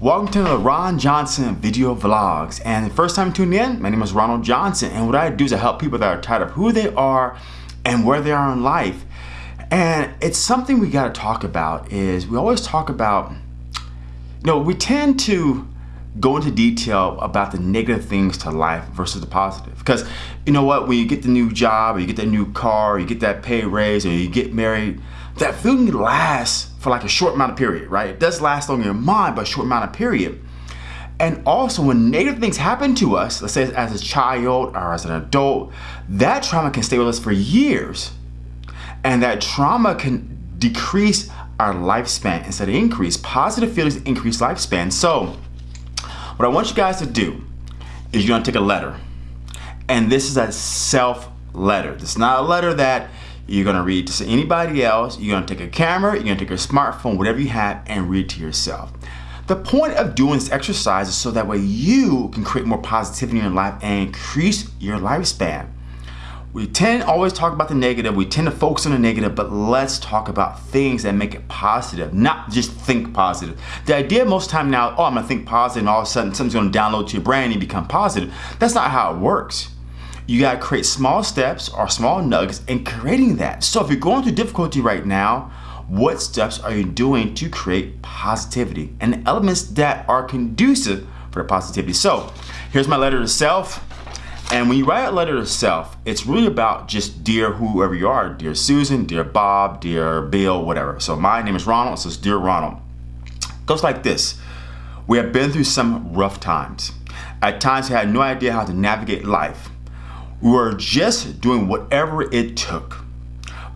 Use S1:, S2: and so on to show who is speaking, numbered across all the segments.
S1: Welcome to the Ron Johnson video vlogs. And the first time tuning in, my name is Ronald Johnson. And what I do is I help people that are tired of who they are and where they are in life. And it's something we got to talk about is we always talk about, you know, we tend to go into detail about the negative things to life versus the positive. Because you know what, when you get the new job, or you get that new car, or you get that pay raise, or you get married, that feeling lasts for like a short amount of period, right? It does last on your mind, but a short amount of period. And also when negative things happen to us, let's say as a child or as an adult, that trauma can stay with us for years. And that trauma can decrease our lifespan instead of increase. Positive feelings increase lifespan. So what I want you guys to do is you're gonna take a letter. And this is a self letter. It's not a letter that you're gonna read to anybody else. You're gonna take a camera, you're gonna take your smartphone, whatever you have, and read to yourself. The point of doing this exercise is so that way you can create more positivity in your life and increase your lifespan. We tend always talk about the negative, we tend to focus on the negative, but let's talk about things that make it positive, not just think positive. The idea most time now, oh, I'm gonna think positive and all of a sudden something's gonna download to your brain and you become positive. That's not how it works. You gotta create small steps or small nuggets in creating that. So if you're going through difficulty right now, what steps are you doing to create positivity and elements that are conducive for the positivity? So here's my letter to self. And when you write a letter to self, it's really about just dear whoever you are, dear Susan, dear Bob, dear Bill, whatever. So my name is Ronald, so it's dear Ronald. Goes like this. We have been through some rough times. At times we had no idea how to navigate life. We were just doing whatever it took.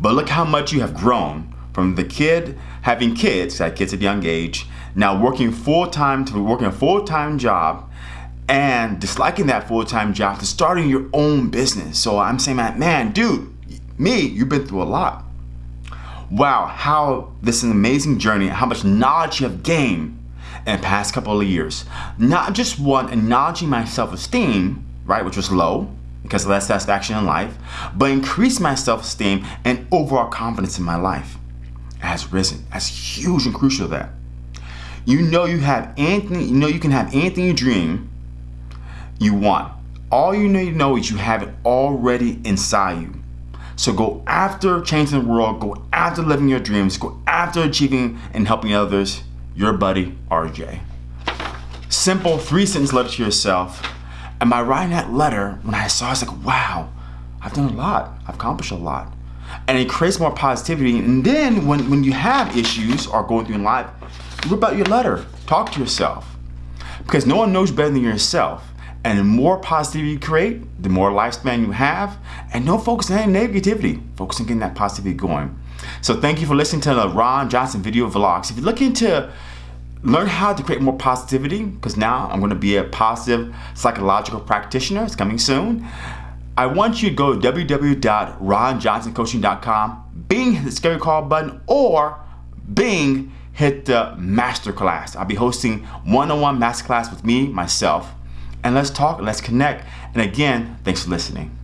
S1: But look how much you have grown from the kid having kids, had kids at a young age, now working full-time to working a full-time job and disliking that full-time job to starting your own business. So I'm saying, man, dude, me, you've been through a lot. Wow, how this is an amazing journey, how much knowledge you have gained in the past couple of years. Not just one, acknowledging my self-esteem, right, which was low, because of less satisfaction in life, but increase my self-esteem and overall confidence in my life has risen. That's huge and crucial that. You know you have anything, you know you can have anything you dream you want. All you need to know is you have it already inside you. So go after changing the world, go after living your dreams, go after achieving and helping others. Your buddy, RJ. Simple three sentence letter to yourself and by writing that letter, when I saw it, I was like, wow, I've done a lot. I've accomplished a lot. And it creates more positivity. And then when, when you have issues or going through in life, rip out your letter. Talk to yourself. Because no one knows better than yourself. And the more positivity you create, the more lifespan you have. And don't focus on any negativity. Focus on getting that positivity going. So thank you for listening to the Ron Johnson video vlogs. If you're looking to learn how to create more positivity because now I'm going to be a positive psychological practitioner. It's coming soon. I want you to go to www.ronjohnsoncoaching.com, Bing the scary call button, or Bing hit the masterclass. I'll be hosting one-on-one -on -one masterclass with me, myself, and let's talk, let's connect. And again, thanks for listening.